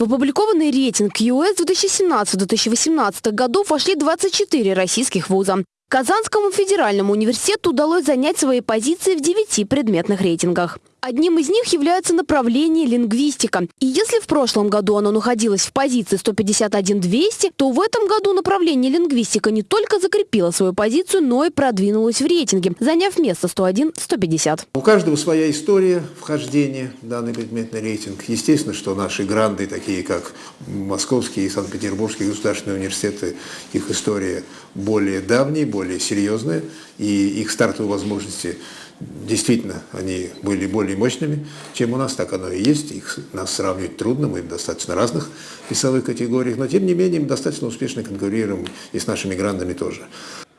В опубликованный рейтинг ЮЭС 2017-2018 годов вошли 24 российских вуза. Казанскому федеральному университету удалось занять свои позиции в девяти предметных рейтингах. Одним из них является направление лингвистика. И если в прошлом году оно находилось в позиции 151-200, то в этом году направление лингвистика не только закрепило свою позицию, но и продвинулось в рейтинге, заняв место 101-150. У каждого своя история вхождения в данный предметный рейтинг. Естественно, что наши гранды, такие как Московский и Санкт-Петербургский государственные университеты, их история более давняя, более серьезная, и их стартовые возможности Действительно, они были более мощными, чем у нас, так оно и есть. Их, нас сравнивать трудно, мы в достаточно разных весовых категориях, но тем не менее мы достаточно успешно конкурируем и с нашими грандами тоже.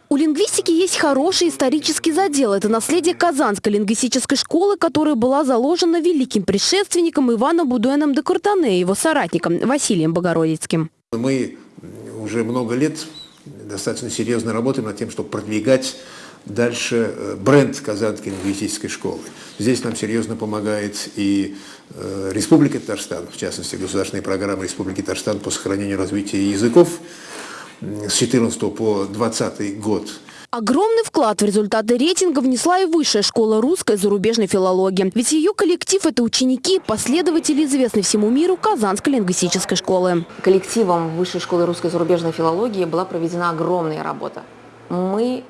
У лингвистики есть хороший исторический задел. Это наследие Казанской лингвистической школы, которая была заложена великим предшественником Иваном Будуэном де Куртане и его соратником Василием Богородицким. Мы уже много лет достаточно серьезно работаем над тем, чтобы продвигать Дальше э, бренд Казанской лингвистической школы. Здесь нам серьезно помогает и э, Республика Татарстан, в частности, государственная программа Республики Татарстан по сохранению и развитию языков с 14 по 20 год. Огромный вклад в результаты рейтинга внесла и Высшая школа русской зарубежной филологии. Ведь ее коллектив – это ученики, последователи известной всему миру Казанской лингвистической школы. Коллективом Высшей школы русской зарубежной филологии была проведена огромная работа. Мы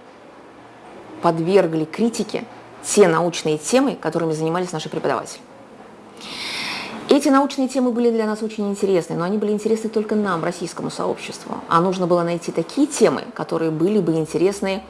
подвергли критике те научные темы, которыми занимались наши преподаватели. Эти научные темы были для нас очень интересны, но они были интересны только нам, российскому сообществу. А нужно было найти такие темы, которые были бы интересны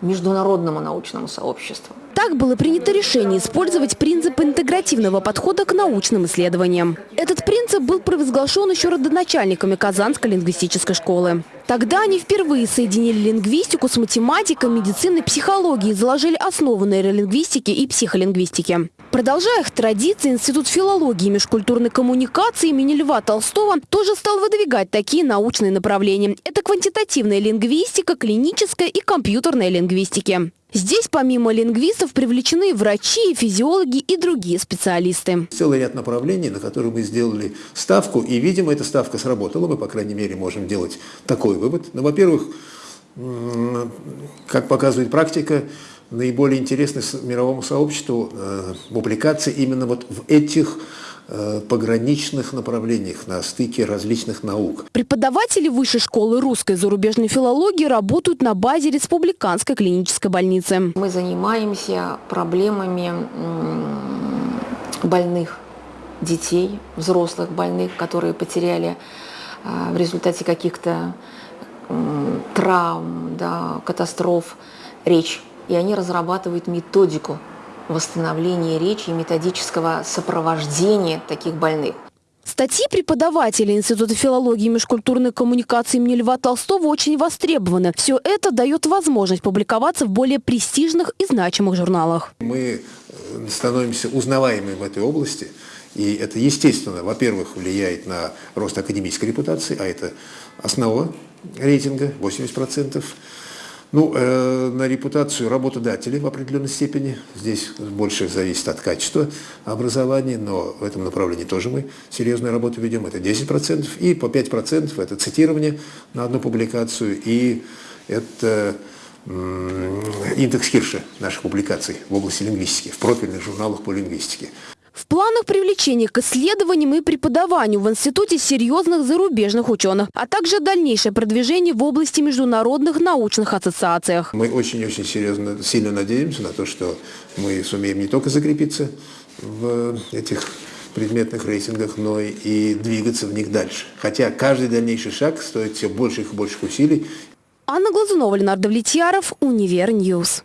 международному научному сообществу. Так было принято решение использовать принцип интегративного подхода к научным исследованиям. Этот принцип был провозглашен еще родоначальниками Казанской лингвистической школы. Тогда они впервые соединили лингвистику с математикой, медициной, психологией и заложили основы нейролингвистики и психолингвистики. Продолжая их традиции, Институт филологии и межкультурной коммуникации имени Льва Толстого тоже стал выдвигать такие научные направления. Это квантитативная лингвистика, клиническая и компьютерная лингвистики. Здесь помимо лингвистов привлечены врачи, физиологи и другие специалисты. Целый ряд направлений, на которые мы сделали ставку, и, видимо, эта ставка сработала. Мы, по крайней мере, можем делать такой вывод. Ну, во-первых, как показывает практика, наиболее интересны мировому сообществу э, публикации именно вот в этих Э, пограничных направлениях на стыке различных наук. Преподаватели Высшей школы русской зарубежной филологии работают на базе Республиканской клинической больницы. Мы занимаемся проблемами больных детей, взрослых больных, которые потеряли э, в результате каких-то травм, да, катастроф речь. И они разрабатывают методику восстановления речи и методического сопровождения таких больных. Статьи преподавателей Института филологии и межкультурной коммуникации имени Льва Толстого очень востребованы. Все это дает возможность публиковаться в более престижных и значимых журналах. Мы становимся узнаваемыми в этой области. И это, естественно, во-первых, влияет на рост академической репутации, а это основа рейтинга, 80%. Ну, э, на репутацию работодателей в определенной степени. Здесь больше зависит от качества образования, но в этом направлении тоже мы серьезную работу ведем. Это 10%. И по 5% это цитирование на одну публикацию. И это индекс Хирша наших публикаций в области лингвистики, в профильных журналах по лингвистике. В планах привлечения к исследованиям и преподаванию в Институте серьезных зарубежных ученых, а также дальнейшее продвижение в области международных научных ассоциациях. Мы очень-очень серьезно, сильно надеемся на то, что мы сумеем не только закрепиться в этих предметных рейтингах, но и двигаться в них дальше. Хотя каждый дальнейший шаг стоит все больших и больших усилий. Анна Глазунова, Ленардо Влетьяров, Универньюз.